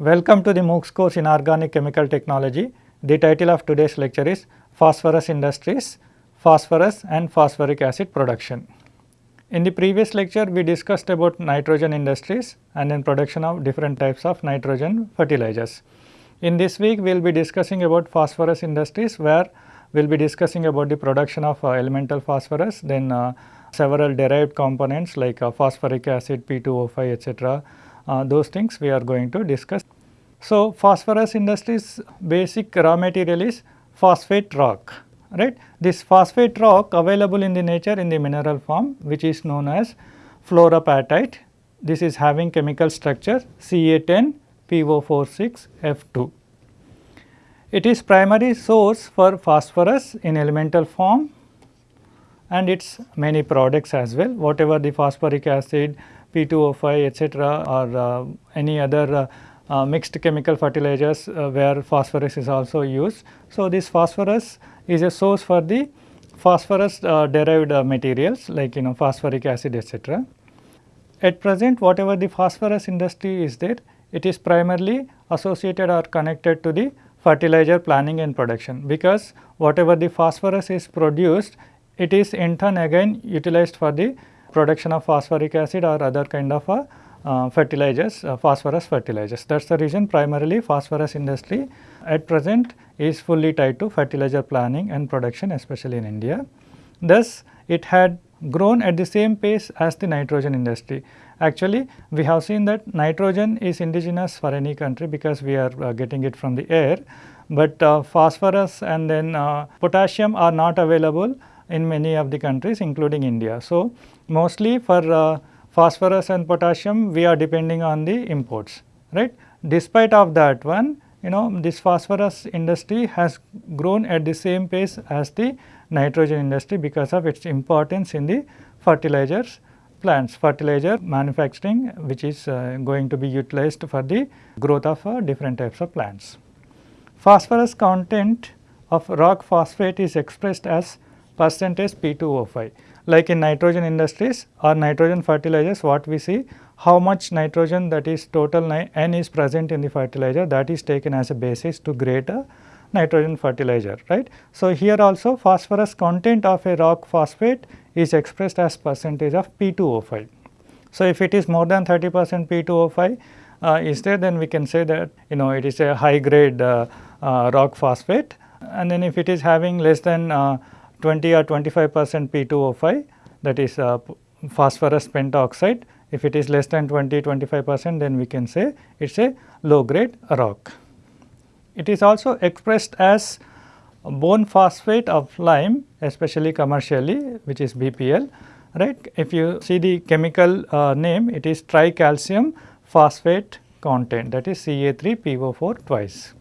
Welcome to the MOOCs course in Organic Chemical Technology. The title of today's lecture is Phosphorus Industries, Phosphorus and Phosphoric Acid Production. In the previous lecture, we discussed about nitrogen industries and then production of different types of nitrogen fertilizers. In this week, we will be discussing about phosphorus industries where we will be discussing about the production of uh, elemental phosphorus, then uh, several derived components like uh, phosphoric acid, P2O5 etc. Uh, those things we are going to discuss. So, phosphorus industries basic raw material is phosphate rock right. This phosphate rock available in the nature in the mineral form which is known as fluorapatite. This is having chemical structure Ca10 PO46 F2. It is primary source for phosphorus in elemental form and its many products as well whatever the phosphoric acid, P2O5 etc. or uh, any other uh, uh, mixed chemical fertilizers where phosphorus is also used. So, this phosphorus is a source for the phosphorus derived materials like you know phosphoric acid etc. At present whatever the phosphorus industry is there it is primarily associated or connected to the fertilizer planning and production because whatever the phosphorus is produced it is in turn again utilized for the production of phosphoric acid or other kind of uh, uh, fertilizers, uh, phosphorus fertilizers. That is the reason primarily phosphorus industry at present is fully tied to fertilizer planning and production especially in India. Thus, it had grown at the same pace as the nitrogen industry. Actually, we have seen that nitrogen is indigenous for any country because we are uh, getting it from the air, but uh, phosphorus and then uh, potassium are not available in many of the countries including India. So, mostly for uh, phosphorus and potassium we are depending on the imports right. Despite of that one you know this phosphorus industry has grown at the same pace as the nitrogen industry because of its importance in the fertilizers plants fertilizer manufacturing which is uh, going to be utilized for the growth of uh, different types of plants. Phosphorus content of rock phosphate is expressed as percentage P2O5 like in nitrogen industries or nitrogen fertilizers what we see how much nitrogen that is total N is present in the fertilizer that is taken as a basis to grade a nitrogen fertilizer right. So, here also phosphorus content of a rock phosphate is expressed as percentage of P2O5. So, if it is more than 30 percent P2O5 uh, is there then we can say that you know it is a high grade uh, uh, rock phosphate and then if it is having less than uh, 20 or 25 percent P2O5 that is uh, phosphorus pentoxide. If it is less than 20 25 percent then we can say it is a low grade rock. It is also expressed as bone phosphate of lime especially commercially which is BPL right. If you see the chemical uh, name it is tricalcium phosphate content that is Ca3PO4 twice.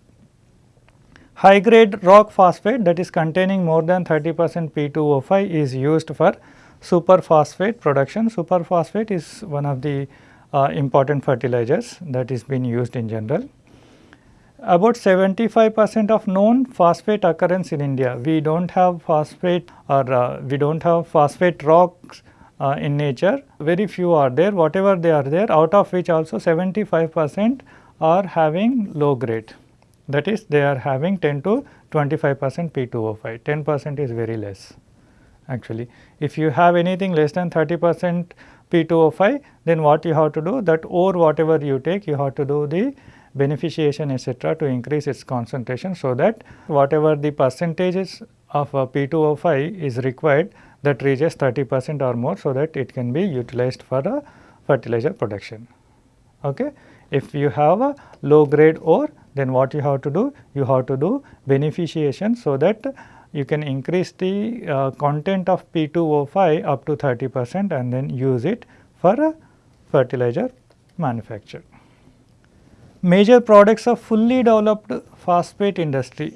High grade rock phosphate that is containing more than 30 percent P2O5 is used for superphosphate production. Superphosphate is one of the uh, important fertilizers that is being used in general. About 75 percent of known phosphate occurrence in India. We do not have phosphate or uh, we do not have phosphate rocks uh, in nature. Very few are there. Whatever they are there out of which also 75 percent are having low grade that is they are having 10 to 25 percent P2O5, 10 percent is very less actually. If you have anything less than 30 percent P2O5 then what you have to do that ore whatever you take you have to do the beneficiation etc. to increase its concentration so that whatever the percentages of P2O5 is required that reaches 30 percent or more so that it can be utilized for a fertilizer production. Okay. If you have a low grade ore then what you have to do? You have to do beneficiation so that you can increase the uh, content of P2O5 up to 30 percent and then use it for a fertilizer manufacture. Major products of fully developed phosphate industry.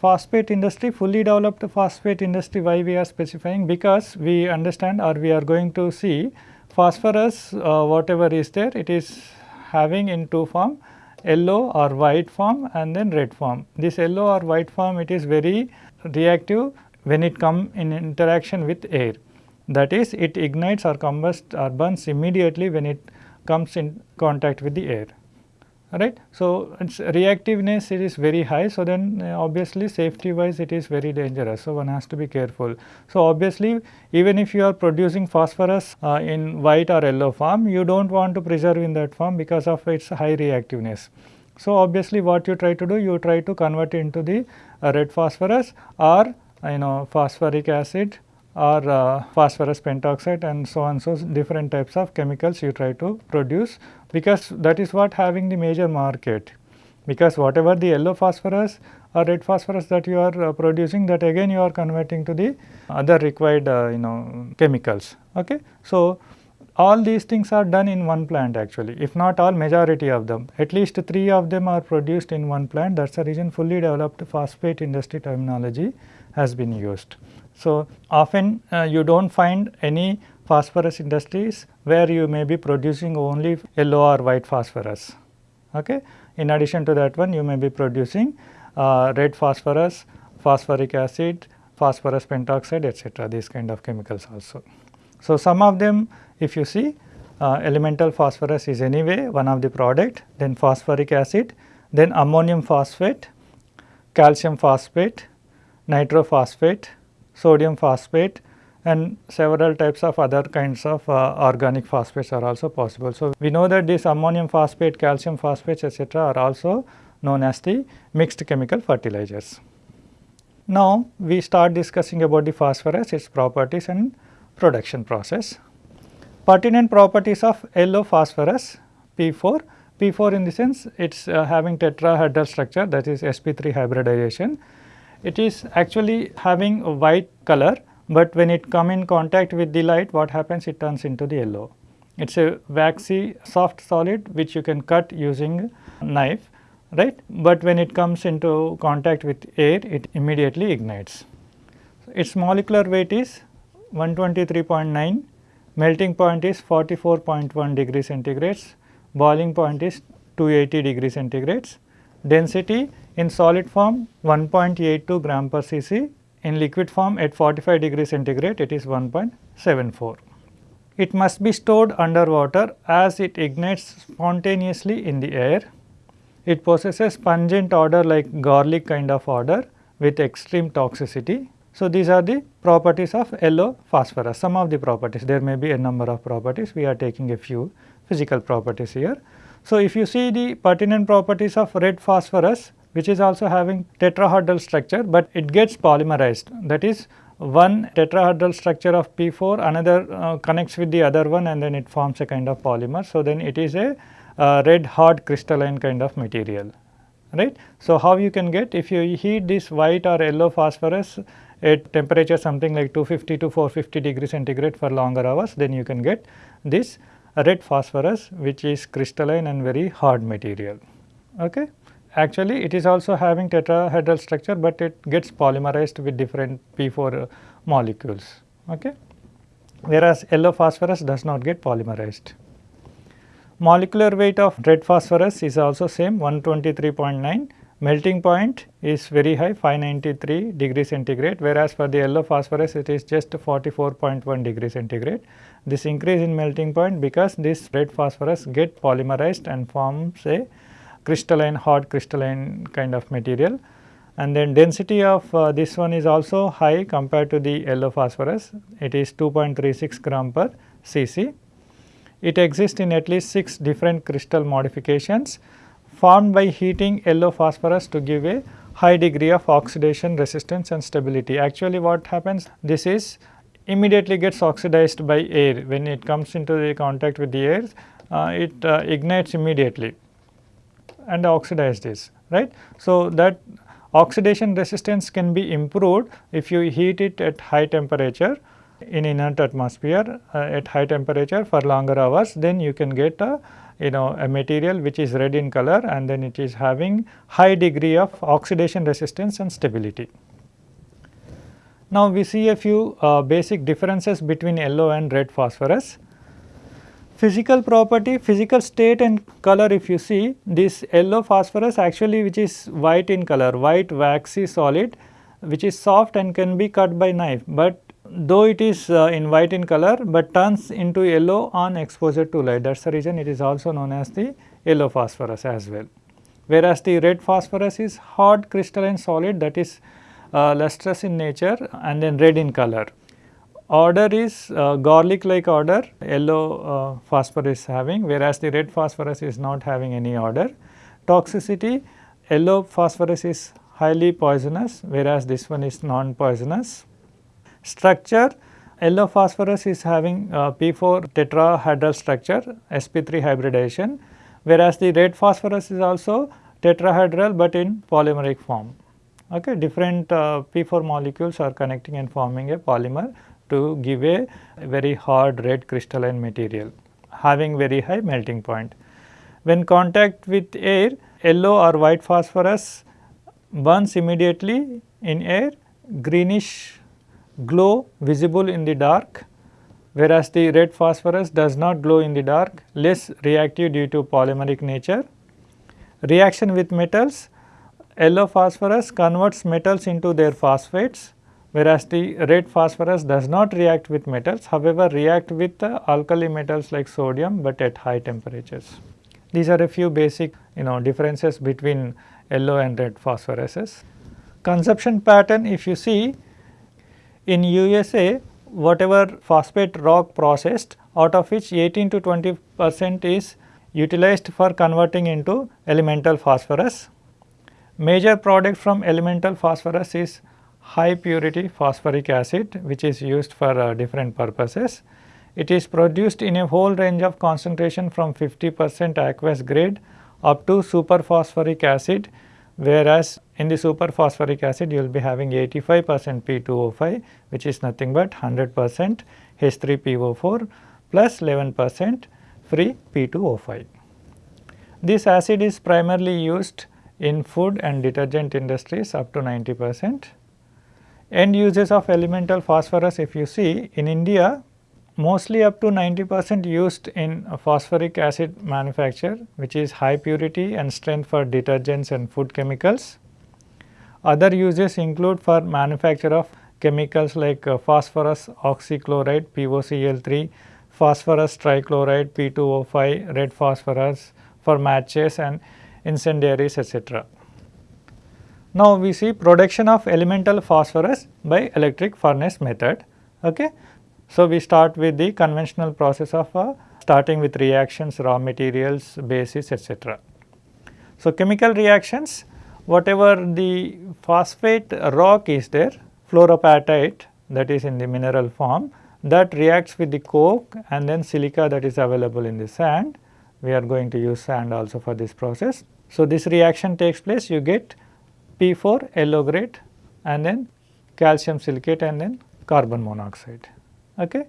Phosphate industry, fully developed phosphate industry, why we are specifying? Because we understand or we are going to see phosphorus uh, whatever is there, it is having in two form yellow or white form and then red form. This yellow or white form it is very reactive when it come in interaction with air. That is it ignites or combusts or burns immediately when it comes in contact with the air right. So, its reactiveness it is very high. So, then uh, obviously safety wise it is very dangerous. So, one has to be careful. So, obviously even if you are producing phosphorus uh, in white or yellow form, you do not want to preserve in that form because of its high reactiveness. So, obviously what you try to do, you try to convert into the uh, red phosphorus or you know phosphoric acid or uh, phosphorus pentoxide and so on. So, different types of chemicals you try to produce because that is what having the major market because whatever the yellow phosphorus or red phosphorus that you are uh, producing that again you are converting to the other required uh, you know chemicals. Okay. So, all these things are done in one plant actually if not all majority of them at least 3 of them are produced in one plant that is the reason fully developed phosphate industry terminology has been used. So, often uh, you do not find any phosphorus industries where you may be producing only yellow or white phosphorus. Okay. In addition to that one you may be producing uh, red phosphorus, phosphoric acid, phosphorus pentoxide etc. these kind of chemicals also. So, some of them if you see uh, elemental phosphorus is anyway one of the product then phosphoric acid then ammonium phosphate, calcium phosphate, nitrophosphate, sodium phosphate and several types of other kinds of uh, organic phosphates are also possible. So, we know that this ammonium phosphate, calcium phosphates etc., are also known as the mixed chemical fertilizers. Now, we start discussing about the phosphorus, its properties and production process. Pertinent properties of yellow phosphorus P4, P4 in the sense it is uh, having tetrahedral structure that is sp3 hybridization it is actually having a white color, but when it come in contact with the light what happens it turns into the yellow. It is a waxy soft solid which you can cut using knife right, but when it comes into contact with air it immediately ignites. Its molecular weight is 123.9, melting point is 44.1 degree centigrades, boiling point is 280 degree centigrades, density in solid form 1.82 gram per cc, in liquid form at 45 degree centigrade it is 1.74. It must be stored under water as it ignites spontaneously in the air. It possesses pungent odor like garlic kind of odor with extreme toxicity. So, these are the properties of yellow phosphorus, some of the properties, there may be a number of properties, we are taking a few physical properties here. So, if you see the pertinent properties of red phosphorus, which is also having tetrahedral structure, but it gets polymerized. That is one tetrahedral structure of P4 another uh, connects with the other one and then it forms a kind of polymer. So, then it is a uh, red hard crystalline kind of material right. So, how you can get if you heat this white or yellow phosphorus at temperature something like 250 to 450 degree centigrade for longer hours then you can get this red phosphorus which is crystalline and very hard material. Okay actually it is also having tetrahedral structure, but it gets polymerized with different P4 uh, molecules. Okay. Whereas yellow phosphorus does not get polymerized. Molecular weight of red phosphorus is also same 123.9 melting point is very high 593 degree centigrade whereas for the yellow phosphorus it is just 44.1 degree centigrade. This increase in melting point because this red phosphorus get polymerized and forms a crystalline hard crystalline kind of material and then density of uh, this one is also high compared to the yellow phosphorus it is 2.36 gram per cc. It exists in at least 6 different crystal modifications formed by heating yellow phosphorus to give a high degree of oxidation resistance and stability. Actually what happens this is immediately gets oxidized by air when it comes into the contact with the air uh, it uh, ignites immediately and oxidize this right. So, that oxidation resistance can be improved if you heat it at high temperature in inert atmosphere uh, at high temperature for longer hours then you can get a you know a material which is red in color and then it is having high degree of oxidation resistance and stability. Now, we see a few uh, basic differences between yellow and red phosphorus. Physical property, physical state and color if you see this yellow phosphorus actually which is white in color, white waxy solid which is soft and can be cut by knife, but though it is uh, in white in color, but turns into yellow on exposure to light that is the reason it is also known as the yellow phosphorus as well. Whereas, the red phosphorus is hard crystalline solid that is uh, lustrous in nature and then red in color. Odor is uh, garlic like order yellow uh, phosphorus having whereas, the red phosphorus is not having any order. Toxicity yellow phosphorus is highly poisonous whereas, this one is non poisonous. Structure yellow phosphorus is having uh, P4 tetrahedral structure sp3 hybridization whereas, the red phosphorus is also tetrahedral, but in polymeric form. Okay. Different uh, P4 molecules are connecting and forming a polymer to give a very hard red crystalline material having very high melting point. When contact with air yellow or white phosphorus burns immediately in air greenish glow visible in the dark whereas the red phosphorus does not glow in the dark less reactive due to polymeric nature. Reaction with metals yellow phosphorus converts metals into their phosphates whereas the red phosphorus does not react with metals however react with the alkali metals like sodium but at high temperatures. These are a few basic you know differences between yellow and red phosphoruses. Consumption pattern if you see in USA whatever phosphate rock processed out of which 18 to 20 percent is utilized for converting into elemental phosphorus. Major product from elemental phosphorus is high purity phosphoric acid which is used for uh, different purposes. It is produced in a whole range of concentration from 50 percent aqueous grade up to superphosphoric acid whereas in the superphosphoric acid you will be having 85 percent P2O5 which is nothing but 100 percent H3PO4 plus 11 percent free P2O5. This acid is primarily used in food and detergent industries up to 90 percent. End uses of elemental phosphorus if you see in India mostly up to 90 percent used in phosphoric acid manufacture which is high purity and strength for detergents and food chemicals. Other uses include for manufacture of chemicals like uh, phosphorus oxychloride POCl3, phosphorus trichloride P2O5, red phosphorus for matches and incendiaries etc. Now, we see production of elemental phosphorus by electric furnace method. Okay. So, we start with the conventional process of uh, starting with reactions, raw materials, bases etc. So, chemical reactions whatever the phosphate rock is there fluorapatite that is in the mineral form that reacts with the coke and then silica that is available in the sand. We are going to use sand also for this process. So, this reaction takes place you get P4 yellow grade and then calcium silicate and then carbon monoxide. Okay.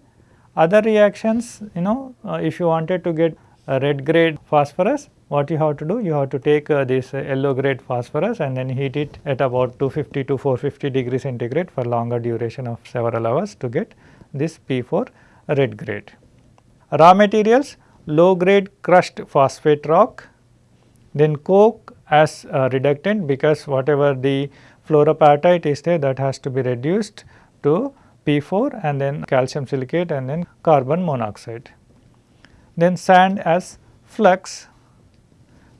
Other reactions you know uh, if you wanted to get a red grade phosphorus what you have to do you have to take uh, this uh, yellow grade phosphorus and then heat it at about 250 to 450 degree centigrade for longer duration of several hours to get this P4 red grade. Raw materials low grade crushed phosphate rock then coke as a reductant because whatever the fluorapatite is there that has to be reduced to P4 and then calcium silicate and then carbon monoxide. Then sand as flux.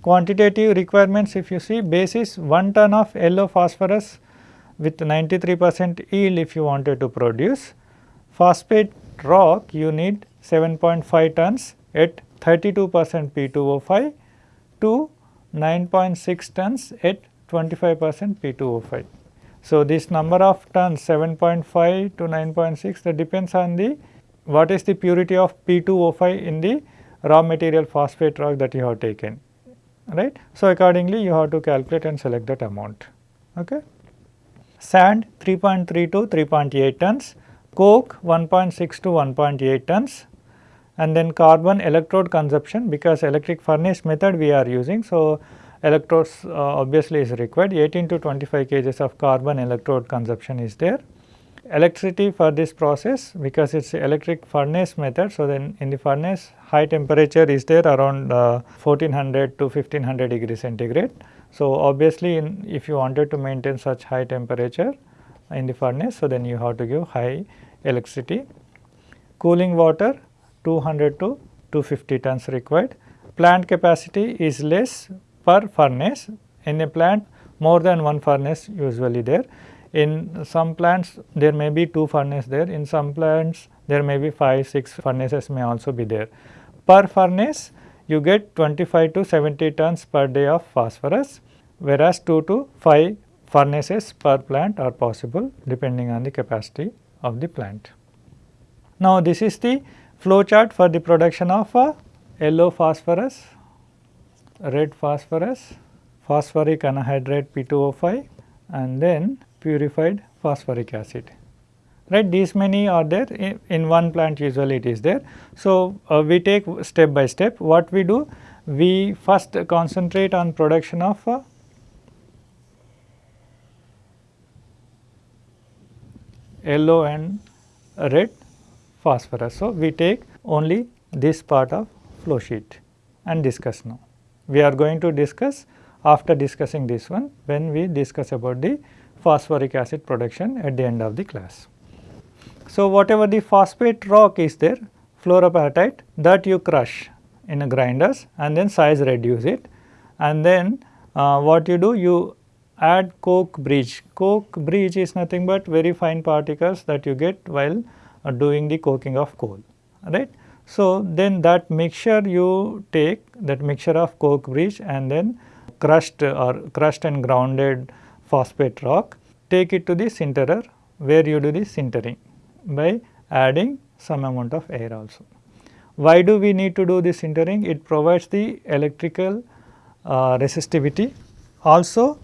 Quantitative requirements if you see base is 1 ton of yellow phosphorus with 93 percent yield if you wanted to produce. Phosphate rock you need 7.5 tons at 32 percent P2O5 to 9.6 tons at 25 percent P2O5. So, this number of tons 7.5 to 9.6 that depends on the what is the purity of P2O5 in the raw material phosphate rock that you have taken right. So, accordingly you have to calculate and select that amount. Okay. Sand 3.3 to 3.8 tons, coke 1.6 to 1.8 tons and then carbon electrode consumption because electric furnace method we are using. So, electrodes uh, obviously is required 18 to 25 kgs of carbon electrode consumption is there. Electricity for this process because it is electric furnace method. So, then in the furnace high temperature is there around uh, 1400 to 1500 degree centigrade. So, obviously in, if you wanted to maintain such high temperature in the furnace, so then you have to give high electricity. Cooling water 200 to 250 tons required. Plant capacity is less per furnace. In a plant more than one furnace usually there. In some plants there may be two furnace there, in some plants there may be 5, 6 furnaces may also be there. Per furnace you get 25 to 70 tons per day of phosphorus whereas 2 to 5 furnaces per plant are possible depending on the capacity of the plant. Now, this is the flow chart for the production of a yellow phosphorus, red phosphorus, phosphoric anhydride P2O5 and then purified phosphoric acid. Right these many are there. In, in one plant usually it is there. So, uh, we take step by step. What we do we first concentrate on production of uh, yellow and red phosphorus. So, we take only this part of flow sheet and discuss now. We are going to discuss after discussing this one when we discuss about the phosphoric acid production at the end of the class. So, whatever the phosphate rock is there fluorapatite that you crush in a grinders and then size reduce it and then uh, what you do you add coke breeze. Coke breeze is nothing but very fine particles that you get while doing the coking of coal right. So, then that mixture you take that mixture of coke breeze and then crushed or crushed and grounded phosphate rock take it to the sinterer where you do the sintering by adding some amount of air also. Why do we need to do this sintering? It provides the electrical uh, resistivity. Also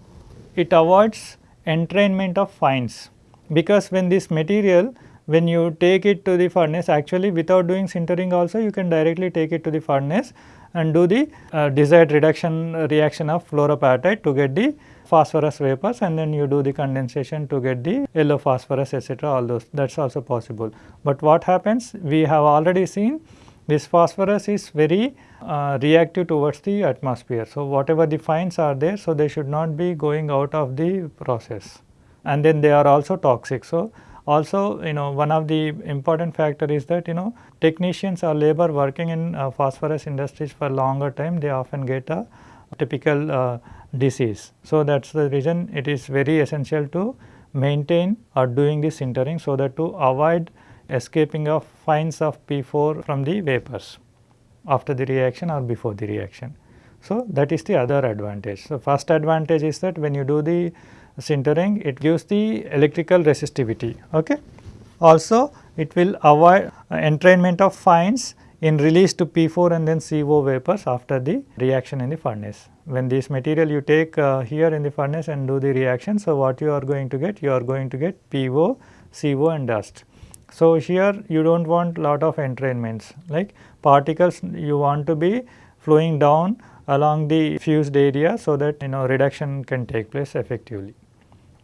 it avoids entrainment of fines because when this material when you take it to the furnace actually without doing sintering also you can directly take it to the furnace and do the uh, desired reduction reaction of fluorapatite to get the phosphorus vapors and then you do the condensation to get the yellow phosphorus etc. all those that is also possible. But what happens we have already seen this phosphorus is very uh, reactive towards the atmosphere. So, whatever the fines are there, so they should not be going out of the process and then they are also toxic. So, also you know one of the important factor is that you know technicians or labor working in uh, phosphorus industries for longer time they often get a typical uh, disease. So, that is the reason it is very essential to maintain or doing the sintering so that to avoid escaping of fines of P4 from the vapors after the reaction or before the reaction. So, that is the other advantage. So, first advantage is that when you do the sintering it gives the electrical resistivity. Okay. Also it will avoid uh, entrainment of fines in release to P4 and then CO vapors after the reaction in the furnace. When this material you take uh, here in the furnace and do the reaction, so what you are going to get? You are going to get PO, CO and dust. So, here you do not want lot of entrainments like particles you want to be flowing down along the fused area so that you know reduction can take place effectively.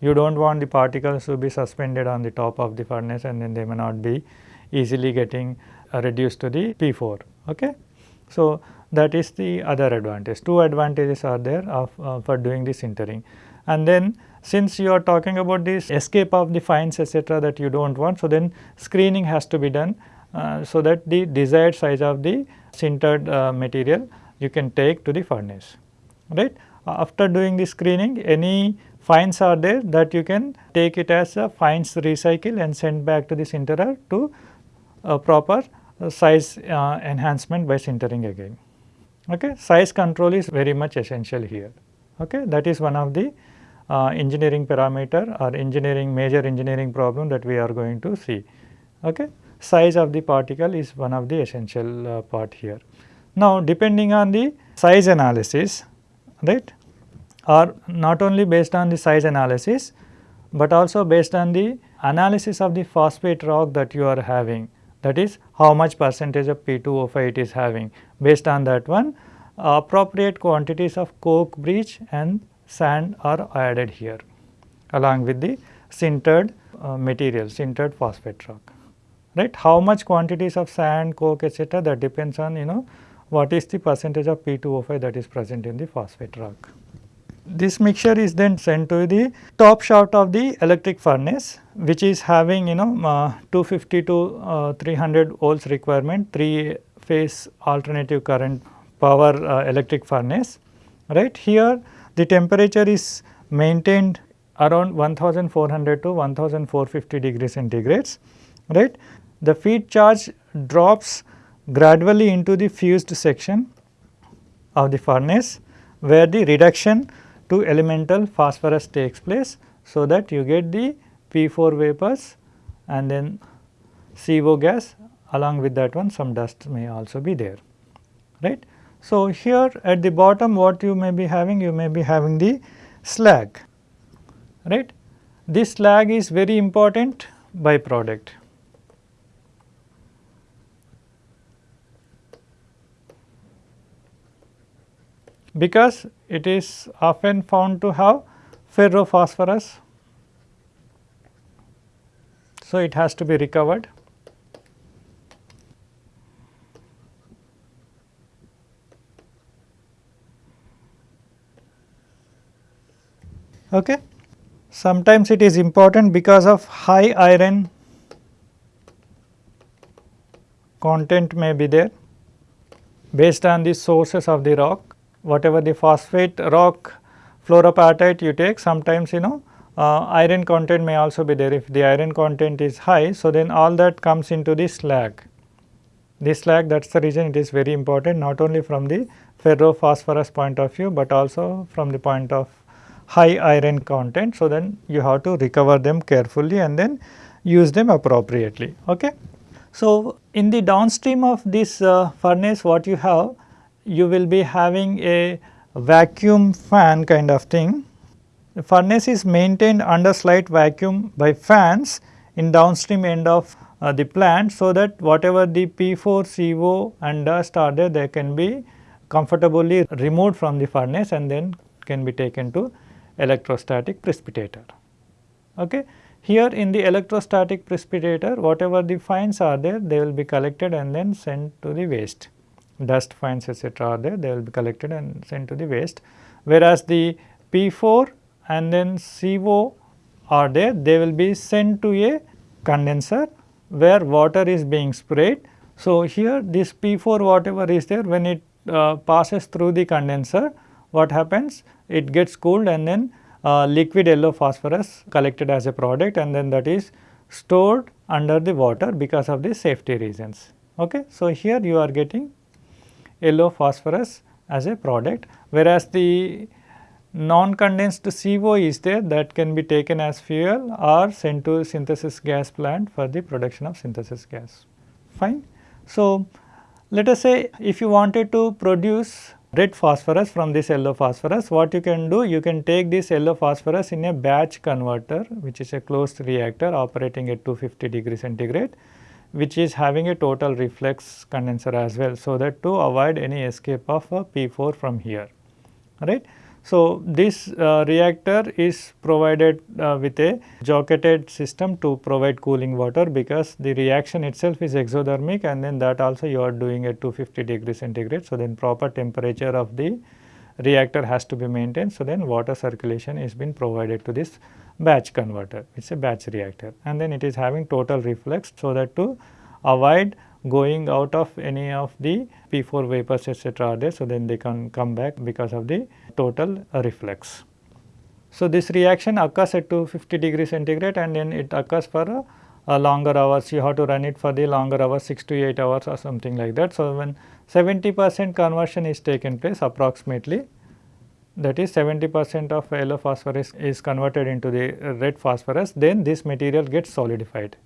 You do not want the particles to be suspended on the top of the furnace and then they may not be easily getting uh, reduced to the P4. Okay? So, that is the other advantage. Two advantages are there of uh, for doing the sintering. And then since you are talking about this escape of the fines etc., that you do not want, so then screening has to be done uh, so that the desired size of the sintered uh, material you can take to the furnace. Right? After doing the screening, any fines are there that you can take it as a fines recycle and send back to the sinterer to a proper size uh, enhancement by sintering again. Okay. Size control is very much essential here. Okay. That is one of the uh, engineering parameter or engineering major engineering problem that we are going to see. Okay. Size of the particle is one of the essential uh, part here. Now, depending on the size analysis, right, or not only based on the size analysis, but also based on the analysis of the phosphate rock that you are having that is how much percentage of P2O5 it is having. Based on that one appropriate quantities of coke breeze and sand are added here along with the sintered uh, material sintered phosphate rock right. How much quantities of sand, coke etc. that depends on you know what is the percentage of P2O5 that is present in the phosphate rock. This mixture is then sent to the top shaft of the electric furnace which is having you know uh, 250 to uh, 300 volts requirement 3 phase alternative current power uh, electric furnace right. Here the temperature is maintained around 1400 to 1450 degrees centigrades right. The feed charge drops gradually into the fused section of the furnace where the reduction to elemental phosphorus takes place. So, that you get the P4 vapors and then CO gas along with that one some dust may also be there right. So, here at the bottom what you may be having you may be having the slag right. This slag is very important byproduct. because it is often found to have ferrophosphorus. So, it has to be recovered. Okay. Sometimes it is important because of high iron content may be there based on the sources of the rock whatever the phosphate rock fluorapatite you take sometimes you know uh, iron content may also be there if the iron content is high. So, then all that comes into the slag. This slag that is the reason it is very important not only from the ferrophosphorus point of view, but also from the point of high iron content. So, then you have to recover them carefully and then use them appropriately. Okay. So, in the downstream of this uh, furnace what you have you will be having a vacuum fan kind of thing. The furnace is maintained under slight vacuum by fans in downstream end of uh, the plant so that whatever the P4 CO and dust are there they can be comfortably removed from the furnace and then can be taken to electrostatic precipitator. Okay. Here in the electrostatic precipitator whatever the fines are there they will be collected and then sent to the waste dust fines etc. are there they will be collected and sent to the waste. Whereas, the P4 and then CO are there they will be sent to a condenser where water is being sprayed. So, here this P4 whatever is there when it uh, passes through the condenser what happens it gets cooled and then uh, liquid yellow phosphorus collected as a product and then that is stored under the water because of the safety reasons. Okay. So, here you are getting yellow phosphorus as a product whereas the non-condensed CO is there that can be taken as fuel or sent to synthesis gas plant for the production of synthesis gas. Fine. So, let us say if you wanted to produce red phosphorus from this yellow phosphorus, what you can do? You can take this yellow phosphorus in a batch converter which is a closed reactor operating at 250 degree centigrade which is having a total reflux condenser as well. So, that to avoid any escape of a P4 from here right. So, this uh, reactor is provided uh, with a jacketed system to provide cooling water because the reaction itself is exothermic and then that also you are doing at 250 degree centigrade. So, then proper temperature of the reactor has to be maintained. So, then water circulation is being provided to this batch converter, it is a batch reactor and then it is having total reflux so that to avoid going out of any of the P4 vapors etc. are there. So, then they can come back because of the total reflux. So, this reaction occurs at 250 degree centigrade and then it occurs for a, a longer hours you have to run it for the longer hours 6 to 8 hours or something like that. So, when 70 percent conversion is taken place approximately that is 70 percent of yellow phosphorus is converted into the red phosphorus then this material gets solidified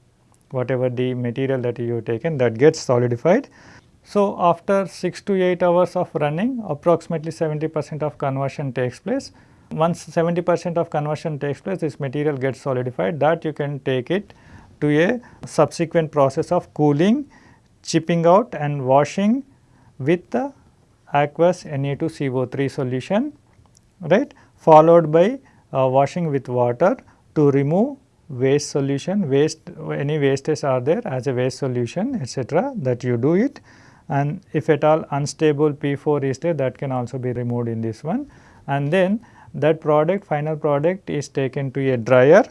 whatever the material that you have taken that gets solidified. So, after 6 to 8 hours of running approximately 70 percent of conversion takes place. Once 70 percent of conversion takes place this material gets solidified that you can take it to a subsequent process of cooling, chipping out and washing with the aqueous Na2CO3 solution right followed by uh, washing with water to remove waste solution waste any wastes are there as a waste solution etc. that you do it and if at all unstable P4 is there that can also be removed in this one and then that product final product is taken to a dryer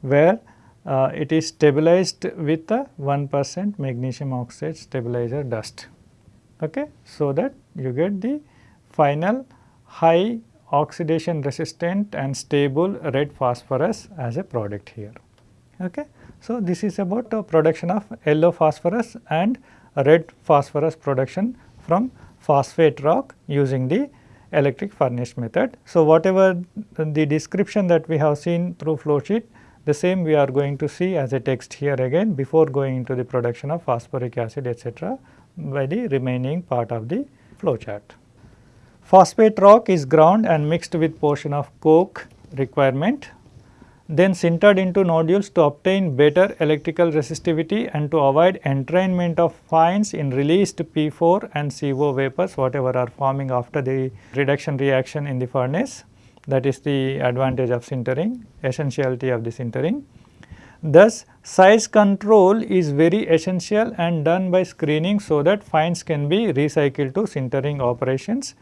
where uh, it is stabilized with a 1 percent magnesium oxide stabilizer dust. Okay. So, that you get the final high oxidation resistant and stable red phosphorus as a product here. Okay. So, this is about the production of yellow phosphorus and red phosphorus production from phosphate rock using the electric furnace method. So, whatever the description that we have seen through flow sheet the same we are going to see as a text here again before going into the production of phosphoric acid etc., by the remaining part of the flow chart. Phosphate rock is ground and mixed with portion of coke requirement then sintered into nodules to obtain better electrical resistivity and to avoid entrainment of fines in released P4 and CO vapors whatever are forming after the reduction reaction in the furnace that is the advantage of sintering, essentiality of the sintering. Thus, size control is very essential and done by screening so that fines can be recycled to sintering operations.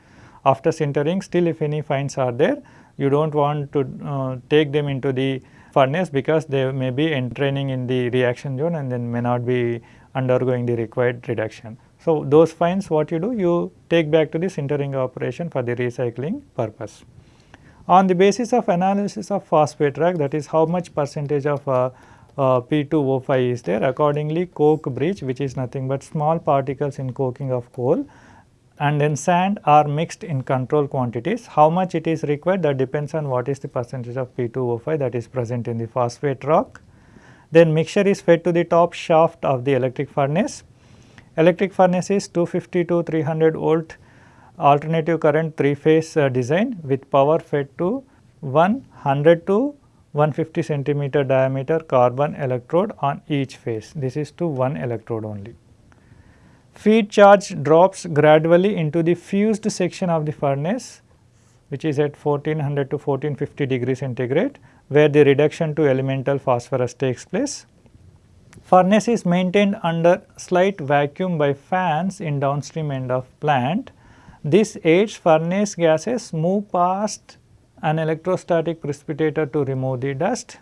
After sintering still if any fines are there you do not want to uh, take them into the furnace because they may be entraining in the reaction zone and then may not be undergoing the required reduction. So, those fines what you do you take back to the sintering operation for the recycling purpose. On the basis of analysis of phosphate rock that is how much percentage of uh, uh, P2O5 is there accordingly coke breeze which is nothing but small particles in coking of coal and then sand are mixed in control quantities. How much it is required that depends on what is the percentage of P2O5 that is present in the phosphate rock. Then mixture is fed to the top shaft of the electric furnace. Electric furnace is 250 to 300 volt alternative current 3 phase uh, design with power fed to 100 to 150 centimeter diameter carbon electrode on each phase. This is to one electrode only. Feed charge drops gradually into the fused section of the furnace which is at 1400 to 1450 degree centigrade where the reduction to elemental phosphorus takes place. Furnace is maintained under slight vacuum by fans in downstream end of plant. This aids furnace gases move past an electrostatic precipitator to remove the dust.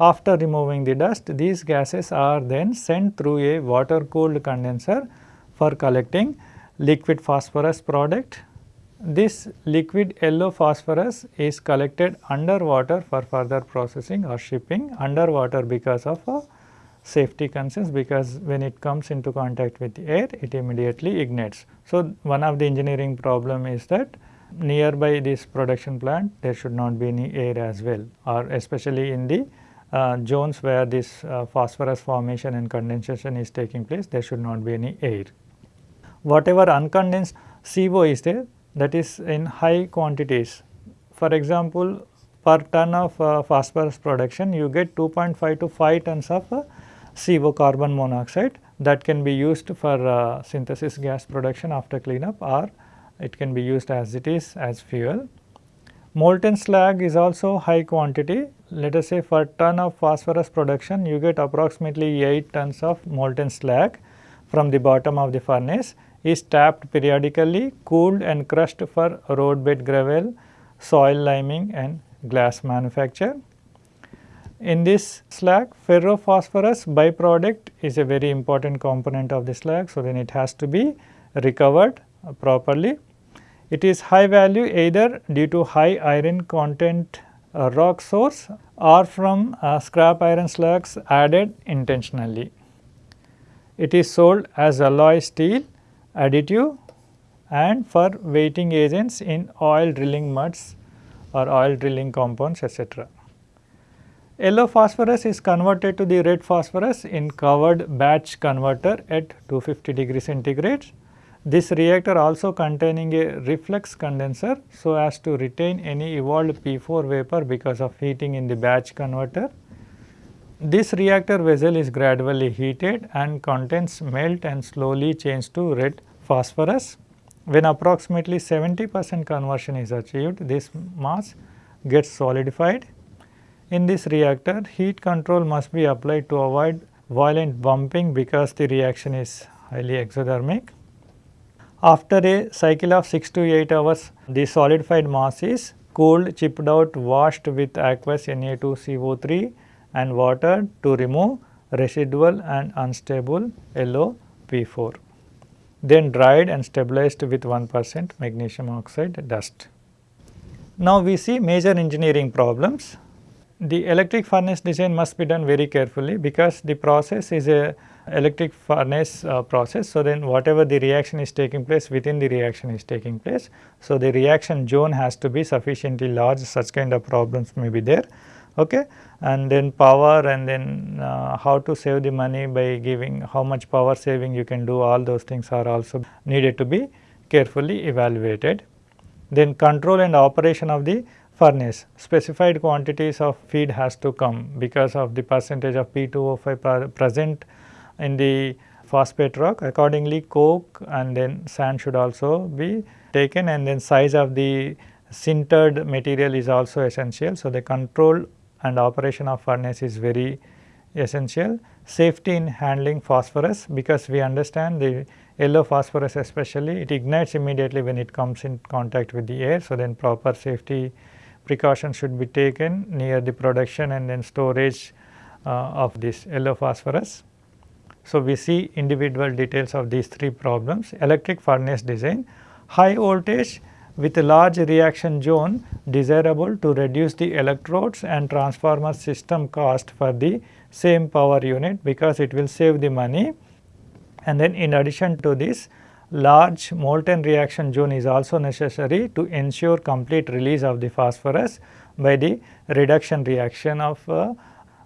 After removing the dust, these gases are then sent through a water cooled condenser for collecting liquid phosphorus product. This liquid yellow phosphorus is collected underwater for further processing or shipping underwater because of safety concerns because when it comes into contact with air it immediately ignites. So, one of the engineering problem is that nearby this production plant there should not be any air as well or especially in the zones where this uh, phosphorus formation and condensation is taking place there should not be any air. Whatever uncondensed CO is there that is in high quantities. For example, per ton of uh, phosphorus production you get 2.5 to 5 tons of uh, CO carbon monoxide that can be used for uh, synthesis gas production after cleanup or it can be used as it is as fuel. Molten slag is also high quantity. Let us say for ton of phosphorus production you get approximately 8 tons of molten slag from the bottom of the furnace is tapped periodically, cooled and crushed for roadbed gravel, soil liming and glass manufacture. In this slag, ferrophosphorus byproduct is a very important component of the slag. So, then it has to be recovered properly. It is high value either due to high iron content uh, rock source or from uh, scrap iron slugs added intentionally. It is sold as alloy steel, additive and for weighting agents in oil drilling muds or oil drilling compounds etc. Yellow phosphorus is converted to the red phosphorus in covered batch converter at 250 degree centigrade this reactor also containing a reflux condenser so as to retain any evolved P4 vapor because of heating in the batch converter. This reactor vessel is gradually heated and contents melt and slowly change to red phosphorus. When approximately 70 percent conversion is achieved, this mass gets solidified. In this reactor, heat control must be applied to avoid violent bumping because the reaction is highly exothermic. After a cycle of 6 to 8 hours, the solidified mass is cooled, chipped out, washed with aqueous Na2CO3 and water to remove residual and unstable yellow P4. Then dried and stabilized with 1 percent magnesium oxide dust. Now, we see major engineering problems. The electric furnace design must be done very carefully because the process is a electric furnace uh, process. So, then whatever the reaction is taking place within the reaction is taking place. So, the reaction zone has to be sufficiently large such kind of problems may be there. Okay. And then power and then uh, how to save the money by giving how much power saving you can do all those things are also needed to be carefully evaluated. Then control and operation of the furnace specified quantities of feed has to come because of the percentage of P2O5 present in the phosphate rock accordingly coke and then sand should also be taken and then size of the sintered material is also essential. So, the control and operation of furnace is very essential. Safety in handling phosphorus because we understand the yellow phosphorus especially it ignites immediately when it comes in contact with the air. So, then proper safety precautions should be taken near the production and then storage uh, of this yellow phosphorus. So, we see individual details of these three problems electric furnace design, high voltage with a large reaction zone desirable to reduce the electrodes and transformer system cost for the same power unit because it will save the money. And then in addition to this large molten reaction zone is also necessary to ensure complete release of the phosphorus by the reduction reaction of uh,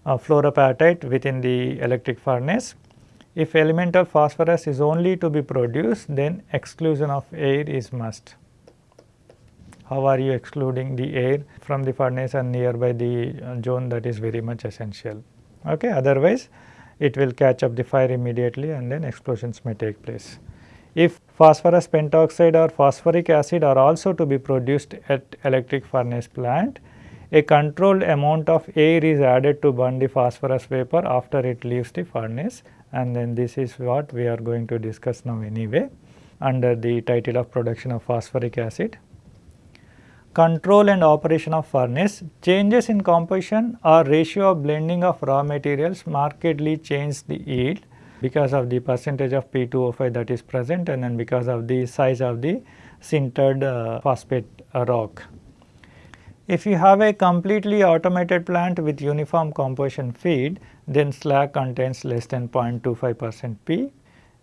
uh, fluorapatite within the electric furnace. If elemental phosphorus is only to be produced then exclusion of air is must. How are you excluding the air from the furnace and nearby the uh, zone that is very much essential. Okay. Otherwise, it will catch up the fire immediately and then explosions may take place. If phosphorus pentoxide or phosphoric acid are also to be produced at electric furnace plant, a controlled amount of air is added to burn the phosphorus vapor after it leaves the furnace and then this is what we are going to discuss now anyway under the title of production of phosphoric acid. Control and operation of furnace, changes in composition or ratio of blending of raw materials markedly change the yield because of the percentage of P2O5 that is present and then because of the size of the sintered uh, phosphate rock. If you have a completely automated plant with uniform composition feed, then slag contains less than 0.25 percent P.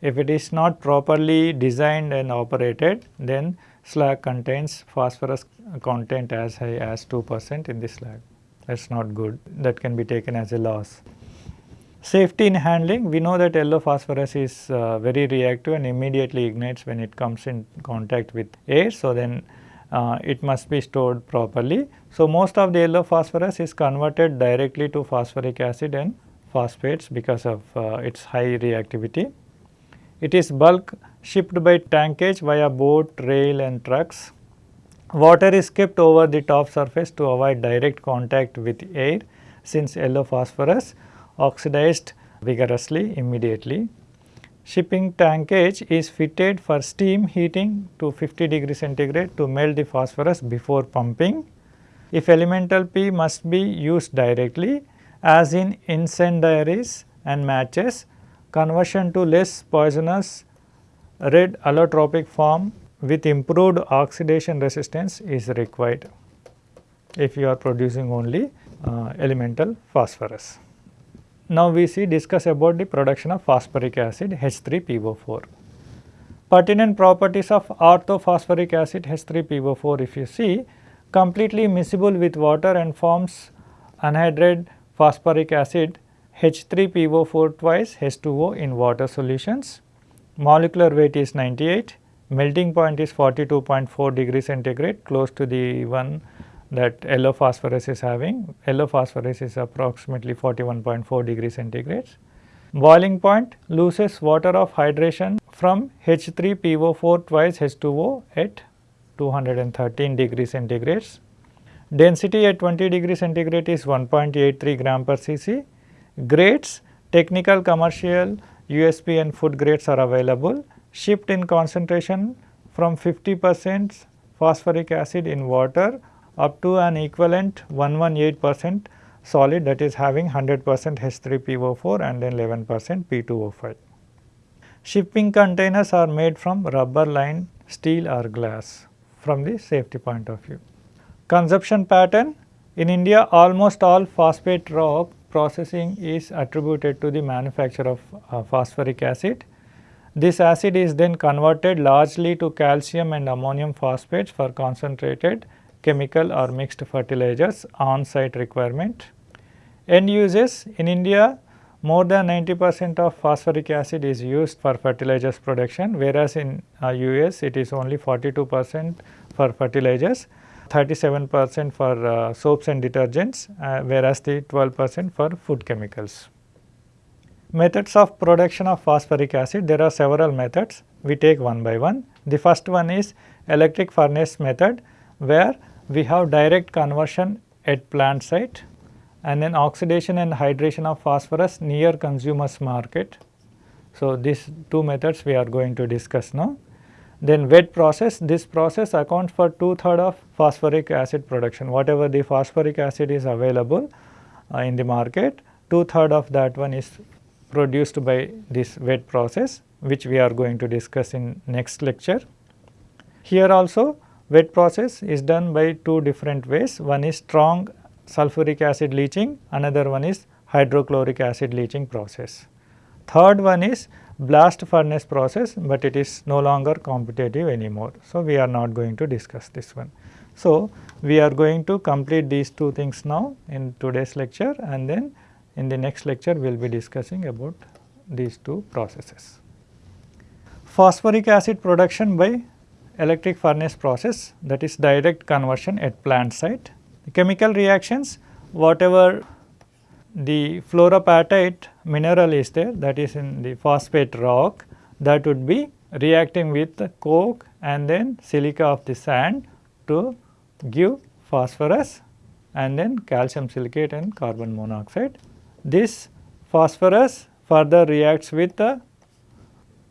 If it is not properly designed and operated, then slag contains phosphorus content as high as 2 percent in the slag. That is not good. That can be taken as a loss. Safety in handling, we know that yellow phosphorus is uh, very reactive and immediately ignites when it comes in contact with air. So, then uh, it must be stored properly. So, most of the yellow phosphorus is converted directly to phosphoric acid and phosphates because of uh, its high reactivity. It is bulk shipped by tankage via boat, rail and trucks. Water is kept over the top surface to avoid direct contact with air since yellow phosphorus oxidized vigorously immediately. Shipping tankage is fitted for steam heating to 50 degree centigrade to melt the phosphorus before pumping. If elemental P must be used directly as in incendiaries and matches, conversion to less poisonous red allotropic form with improved oxidation resistance is required if you are producing only uh, elemental phosphorus. Now, we see discuss about the production of phosphoric acid H3PO4. Pertinent properties of orthophosphoric acid H3PO4 if you see completely miscible with water and forms anhydride phosphoric acid H3PO4 twice H2O in water solutions. Molecular weight is 98, melting point is 42.4 degree centigrade close to the one that yellow phosphorus is having. Yellow phosphorus is approximately 41.4 degree centigrade. Boiling point loses water of hydration from H3PO4 twice H2O at 213 degree centigrade. Density at 20 degree centigrade is 1.83 gram per cc. Grades technical, commercial, USP and food grades are available. Shipped in concentration from 50 percent phosphoric acid in water up to an equivalent 118 percent solid that is having 100 percent H3PO4 and then 11 percent P2O5. Shipping containers are made from rubber lined steel or glass from the safety point of view. Consumption pattern in India almost all phosphate rock processing is attributed to the manufacture of uh, phosphoric acid. This acid is then converted largely to calcium and ammonium phosphates for concentrated chemical or mixed fertilizers on site requirement. End uses in India more than 90 percent of phosphoric acid is used for fertilizers production whereas in uh, US it is only 42 percent for fertilizers, 37 percent for uh, soaps and detergents uh, whereas the 12 percent for food chemicals. Methods of production of phosphoric acid there are several methods we take one by one. The first one is electric furnace method where we have direct conversion at plant site and then oxidation and hydration of phosphorus near consumers market. So, these two methods we are going to discuss now. Then wet process, this process accounts for two third of phosphoric acid production, whatever the phosphoric acid is available uh, in the market, two third of that one is produced by this wet process which we are going to discuss in next lecture. Here also wet process is done by two different ways, one is strong sulfuric acid leaching, another one is hydrochloric acid leaching process. Third one is blast furnace process, but it is no longer competitive anymore. So, we are not going to discuss this one. So, we are going to complete these two things now in today's lecture and then in the next lecture we will be discussing about these two processes. Phosphoric acid production by electric furnace process that is direct conversion at plant site the chemical reactions whatever the fluorapatite mineral is there that is in the phosphate rock that would be reacting with coke and then silica of the sand to give phosphorus and then calcium silicate and carbon monoxide. This phosphorus further reacts with the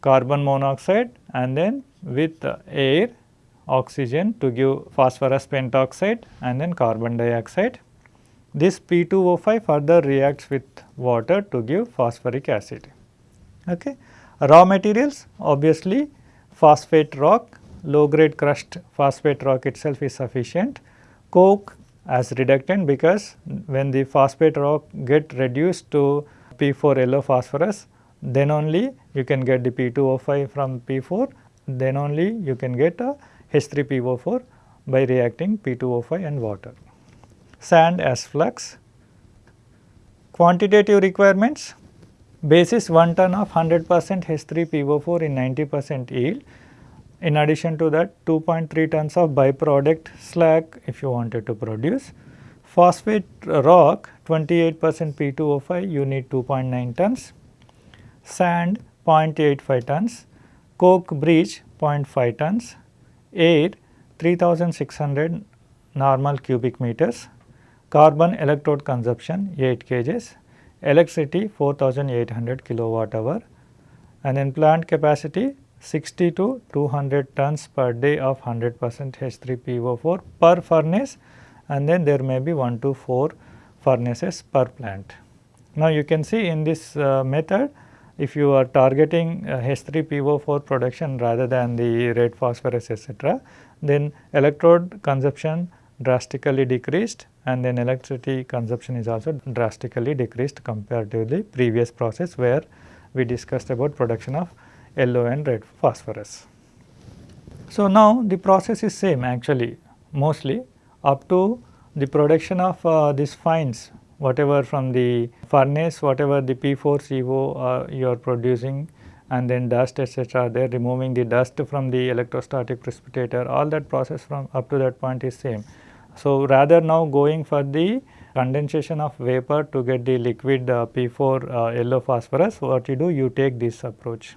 carbon monoxide and then with air oxygen to give phosphorus pentoxide and then carbon dioxide. This P2O5 further reacts with water to give phosphoric acid. Okay. Raw materials obviously phosphate rock, low grade crushed phosphate rock itself is sufficient. Coke as reductant because when the phosphate rock get reduced to P4 yellow phosphorus then only you can get the P2O5 from P4 then only you can get a H3PO4 by reacting P2O5 and water. Sand as flux. Quantitative requirements basis 1 ton of 100 percent H3PO4 in 90 percent yield. In addition to that 2.3 tons of byproduct slag if you wanted to produce. Phosphate rock 28 percent P2O5 you need 2.9 tons. Sand 0.85 tons. Coke breeze 0.5 tons air 3600 normal cubic meters, carbon electrode consumption 8 kgs, electricity 4800 kilowatt hour and in plant capacity 60 to 200 tons per day of 100 percent H3PO4 per furnace and then there may be 1 to 4 furnaces per plant. Now, you can see in this uh, method if you are targeting uh, H3PO4 production rather than the red phosphorus etc., then electrode consumption drastically decreased and then electricity consumption is also drastically decreased compared to the previous process where we discussed about production of yellow and red phosphorus. So, now the process is same actually mostly up to the production of uh, these fines whatever from the furnace, whatever the P4CO uh, you are producing and then dust etc. they are removing the dust from the electrostatic precipitator all that process from up to that point is same. So, rather now going for the condensation of vapor to get the liquid uh, P4 uh, yellow phosphorus what you do you take this approach.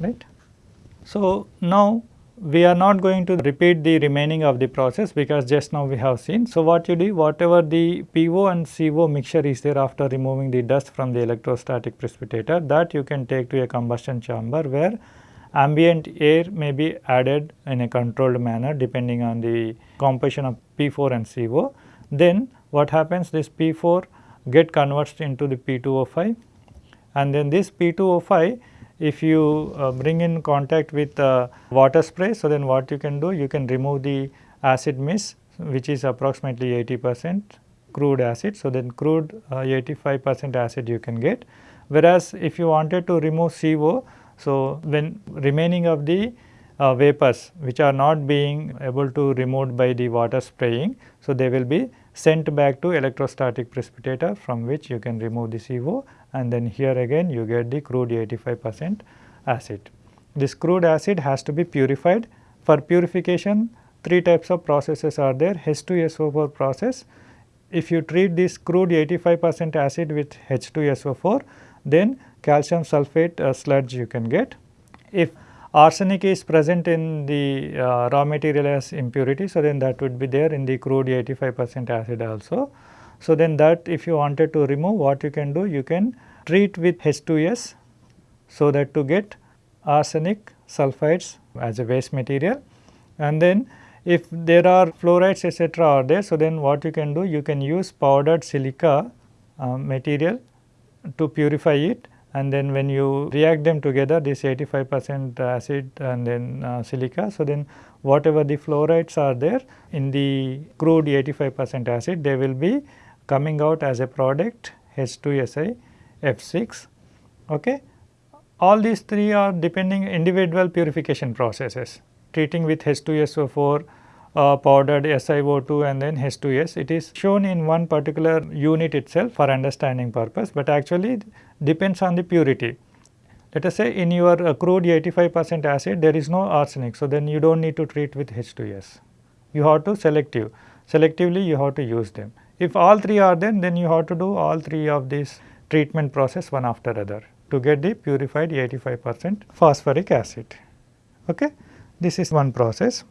right. So, now we are not going to repeat the remaining of the process because just now we have seen. So, what you do whatever the PO and CO mixture is there after removing the dust from the electrostatic precipitator that you can take to a combustion chamber where ambient air may be added in a controlled manner depending on the composition of P4 and CO. Then what happens this P4 get converted into the P2O5 and then this P2O5 if you uh, bring in contact with uh, water spray, so then what you can do, you can remove the acid mist which is approximately 80 percent crude acid. So, then crude uh, 85 percent acid you can get. Whereas, if you wanted to remove CO, so when remaining of the uh, vapors which are not being able to removed by the water spraying. So, they will be sent back to electrostatic precipitator from which you can remove the CO and then here again you get the crude 85 percent acid. This crude acid has to be purified. For purification three types of processes are there H2SO4 process. If you treat this crude 85 percent acid with H2SO4 then calcium sulphate uh, sludge you can get. If arsenic is present in the uh, raw material as impurity, so then that would be there in the crude 85 percent acid also. So, then that if you wanted to remove what you can do you can treat with H2S so that to get arsenic sulfides as a waste material and then if there are fluorides etc. are there so then what you can do you can use powdered silica uh, material to purify it and then when you react them together this 85 percent acid and then uh, silica. So, then whatever the fluorides are there in the crude 85 percent acid they will be coming out as a product H2SI F6. Okay. All these three are depending individual purification processes treating with H2SO4 uh, powdered SiO2 and then H2S. It is shown in one particular unit itself for understanding purpose, but actually depends on the purity. Let us say in your uh, crude 85 percent acid there is no arsenic. So, then you do not need to treat with H2S. You have to selective, selectively you have to use them. If all three are there, then you have to do all three of these treatment process one after other to get the purified 85 percent phosphoric acid. Okay? This is one process.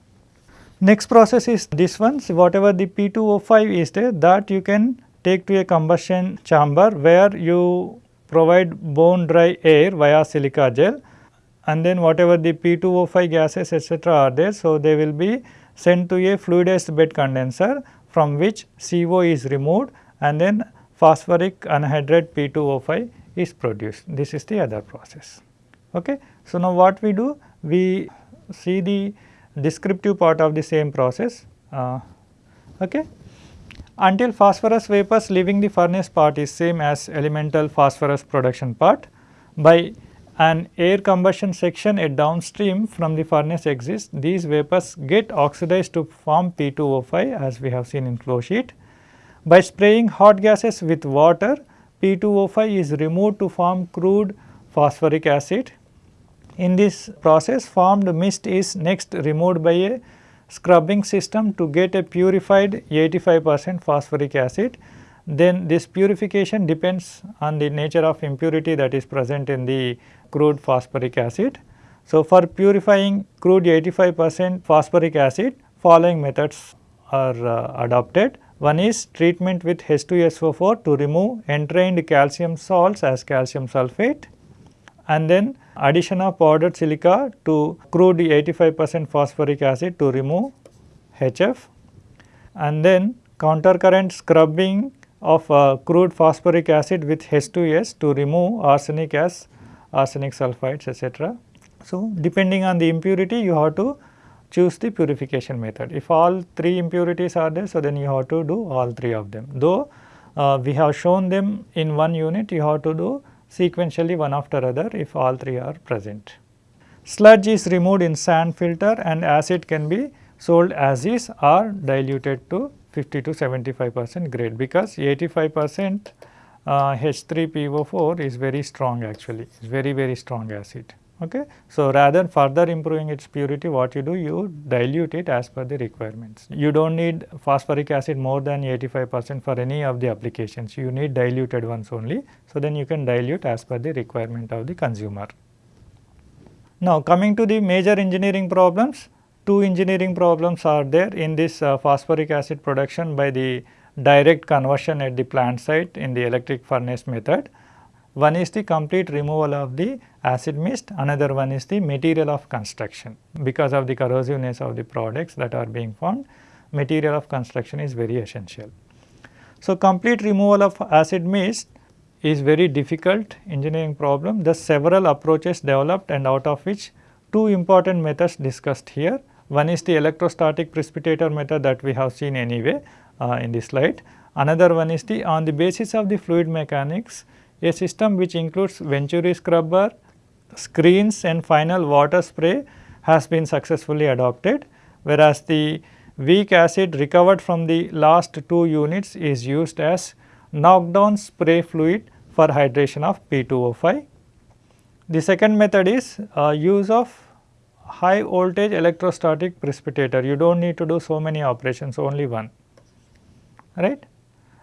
Next process is this one, so whatever the P2O5 is there that you can take to a combustion chamber where you provide bone dry air via silica gel and then whatever the P2O5 gases etc. are there. So, they will be sent to a fluidized bed condenser from which CO is removed and then phosphoric anhydride P2O5 is produced. This is the other process. Okay. So, now what we do? We see the descriptive part of the same process. Uh, okay. Until phosphorus vapors leaving the furnace part is same as elemental phosphorus production part. By an air combustion section at downstream from the furnace exists, these vapors get oxidized to form P2O5 as we have seen in flow sheet. By spraying hot gases with water, P2O5 is removed to form crude phosphoric acid. In this process formed mist is next removed by a scrubbing system to get a purified 85 percent phosphoric acid then this purification depends on the nature of impurity that is present in the crude phosphoric acid. So, for purifying crude 85 percent phosphoric acid following methods are uh, adopted. One is treatment with H2SO4 to remove entrained calcium salts as calcium sulphate and then addition of powdered silica to crude 85 percent phosphoric acid to remove HF and then countercurrent scrubbing of uh, crude phosphoric acid with H2S to remove arsenic as arsenic sulfides etc. So, depending on the impurity you have to choose the purification method. If all three impurities are there, so then you have to do all three of them. Though uh, we have shown them in one unit, you have to do sequentially one after other if all three are present. Sludge is removed in sand filter and acid can be sold as is or diluted to 50 to 75 percent grade because 85 percent uh, H3PO4 is very strong actually, is very very strong acid. Okay. So, rather than further improving its purity what you do you dilute it as per the requirements. You do not need phosphoric acid more than 85 percent for any of the applications, you need diluted ones only. So, then you can dilute as per the requirement of the consumer. Now, coming to the major engineering problems, two engineering problems are there in this uh, phosphoric acid production by the direct conversion at the plant site in the electric furnace method. One is the complete removal of the acid mist, another one is the material of construction. Because of the corrosiveness of the products that are being formed, material of construction is very essential. So, complete removal of acid mist is very difficult engineering problem. Thus, several approaches developed and out of which two important methods discussed here. One is the electrostatic precipitator method that we have seen anyway uh, in this slide. Another one is the on the basis of the fluid mechanics a system which includes Venturi scrubber, screens and final water spray has been successfully adopted whereas the weak acid recovered from the last two units is used as knockdown spray fluid for hydration of P2O5. The second method is uh, use of high voltage electrostatic precipitator. You do not need to do so many operations, only one, right.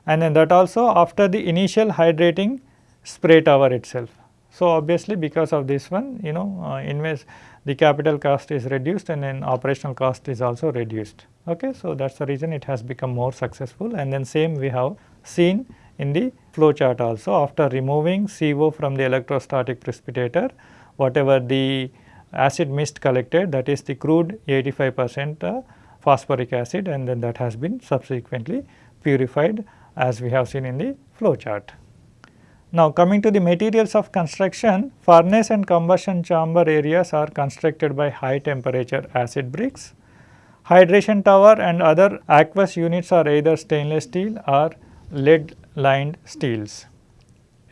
And then that also after the initial hydrating spray tower itself. So, obviously because of this one you know uh, invest the capital cost is reduced and then operational cost is also reduced. Okay. So, that is the reason it has become more successful and then same we have seen in the flow chart also after removing CO from the electrostatic precipitator whatever the acid mist collected that is the crude 85 percent uh, phosphoric acid and then that has been subsequently purified as we have seen in the flow chart. Now coming to the materials of construction, furnace and combustion chamber areas are constructed by high temperature acid bricks. Hydration tower and other aqueous units are either stainless steel or lead lined steels.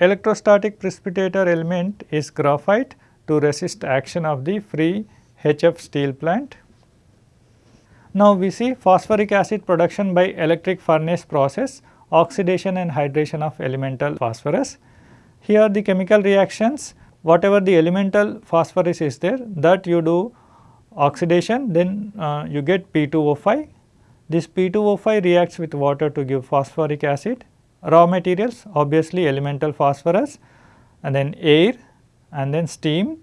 Electrostatic precipitator element is graphite to resist action of the free HF steel plant. Now we see phosphoric acid production by electric furnace process, oxidation and hydration of elemental phosphorus. Here the chemical reactions whatever the elemental phosphorus is there that you do oxidation then uh, you get P2O5. This P2O5 reacts with water to give phosphoric acid. Raw materials obviously elemental phosphorus and then air and then steam.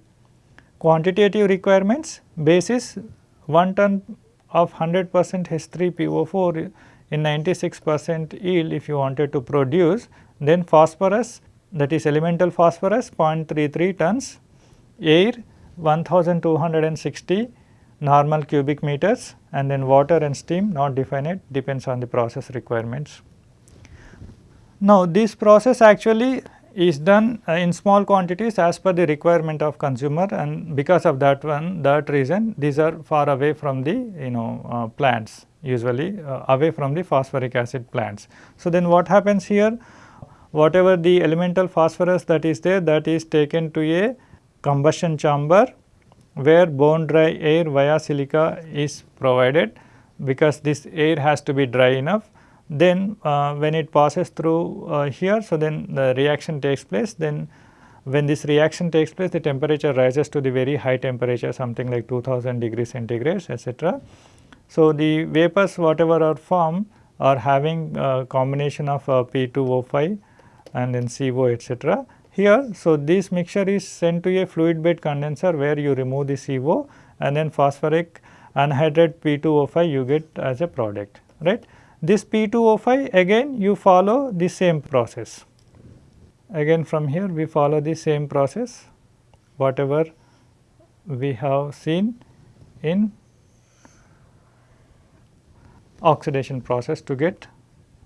Quantitative requirements basis 1 ton of 100 percent H3PO4 in 96 percent yield if you wanted to produce then phosphorus that is elemental phosphorus 0.33 tons, air 1260 normal cubic meters and then water and steam not definite depends on the process requirements. Now, this process actually is done uh, in small quantities as per the requirement of consumer and because of that one that reason these are far away from the you know uh, plants usually uh, away from the phosphoric acid plants. So, then what happens here whatever the elemental phosphorus that is there that is taken to a combustion chamber where bone dry air via silica is provided because this air has to be dry enough. Then uh, when it passes through uh, here, so then the reaction takes place then when this reaction takes place the temperature rises to the very high temperature something like 2000 degrees centigrade etc. So, the vapors whatever are formed are having a combination of uh, P2O5 and then CO etc. Here, so this mixture is sent to a fluid bed condenser where you remove the CO and then phosphoric anhydride P2O5 you get as a product, right. This P2O5 again you follow the same process. Again from here we follow the same process whatever we have seen in oxidation process to get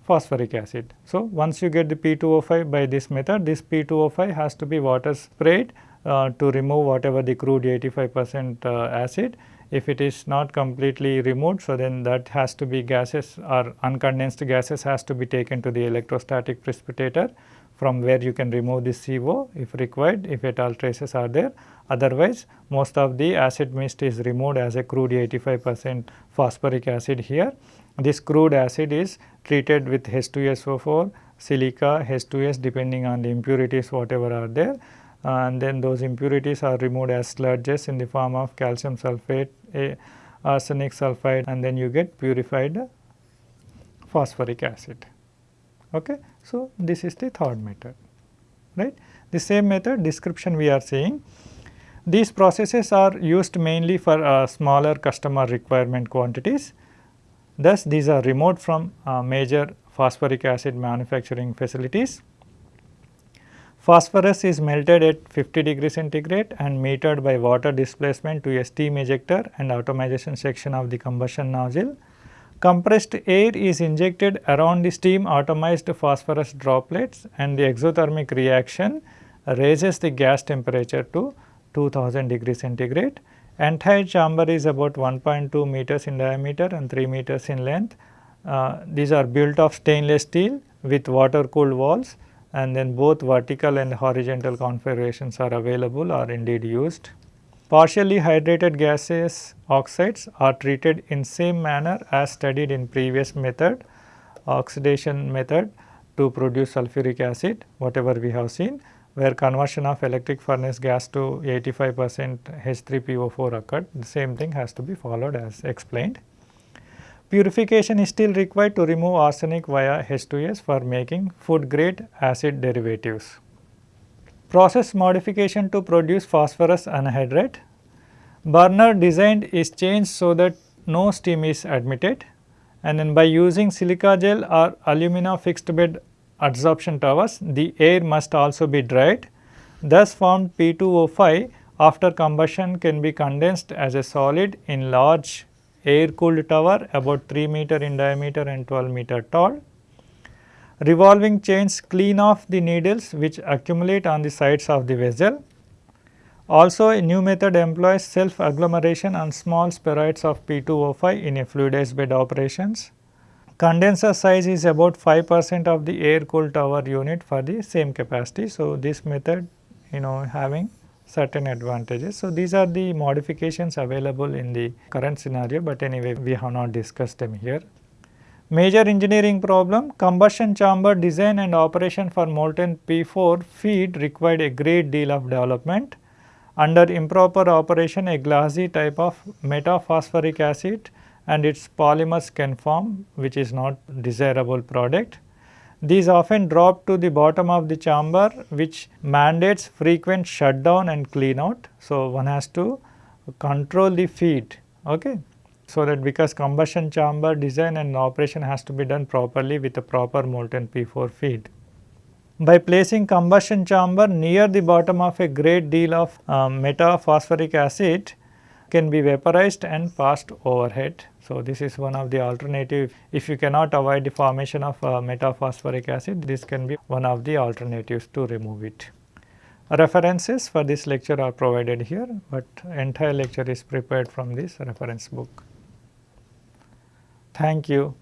phosphoric acid. So, once you get the P2O5 by this method, this P2O5 has to be water sprayed uh, to remove whatever the crude 85 percent uh, acid. If it is not completely removed, so then that has to be gases or uncondensed gases has to be taken to the electrostatic precipitator from where you can remove the CO if required if at all traces are there. Otherwise, most of the acid mist is removed as a crude 85 percent phosphoric acid here. This crude acid is treated with H2SO4, silica, H2S depending on the impurities whatever are there and then those impurities are removed as sludges in the form of calcium sulphate, arsenic sulphide and then you get purified phosphoric acid. Okay. So, this is the third method right. The same method description we are saying These processes are used mainly for uh, smaller customer requirement quantities. Thus, these are remote from uh, major phosphoric acid manufacturing facilities. Phosphorus is melted at 50 degree centigrade and metered by water displacement to a steam ejector and atomization section of the combustion nozzle. Compressed air is injected around the steam atomized phosphorus droplets and the exothermic reaction raises the gas temperature to 2000 degree centigrade. Entire chamber is about 1.2 meters in diameter and 3 meters in length. Uh, these are built of stainless steel with water cooled walls and then both vertical and horizontal configurations are available or indeed used. Partially hydrated gaseous oxides are treated in same manner as studied in previous method oxidation method to produce sulfuric acid whatever we have seen where conversion of electric furnace gas to 85 percent H3PO4 occurred the same thing has to be followed as explained. Purification is still required to remove arsenic via H2S for making food grade acid derivatives. Process modification to produce phosphorus anhydride. Burner designed is changed so that no steam is admitted and then by using silica gel or alumina fixed bed adsorption towers, the air must also be dried. Thus formed P2O5 after combustion can be condensed as a solid in large air cooled tower about 3 meter in diameter and 12 meter tall. Revolving chains clean off the needles which accumulate on the sides of the vessel. Also a new method employs self agglomeration on small spheroids of P2O5 in a fluidized bed operations. Condenser size is about 5 percent of the air cooled tower unit for the same capacity. So, this method you know having certain advantages. So, these are the modifications available in the current scenario, but anyway we have not discussed them here. Major engineering problem combustion chamber design and operation for molten P4 feed required a great deal of development. Under improper operation a glassy type of metaphosphoric acid and its polymers can form which is not desirable product. These often drop to the bottom of the chamber which mandates frequent shutdown and clean out. So, one has to control the feed okay. So, that because combustion chamber design and operation has to be done properly with a proper molten P4 feed. By placing combustion chamber near the bottom of a great deal of um, metaphosphoric acid can be vaporized and passed overhead. So, this is one of the alternative if you cannot avoid the formation of uh, metaphosphoric acid this can be one of the alternatives to remove it. References for this lecture are provided here, but entire lecture is prepared from this reference book. Thank you.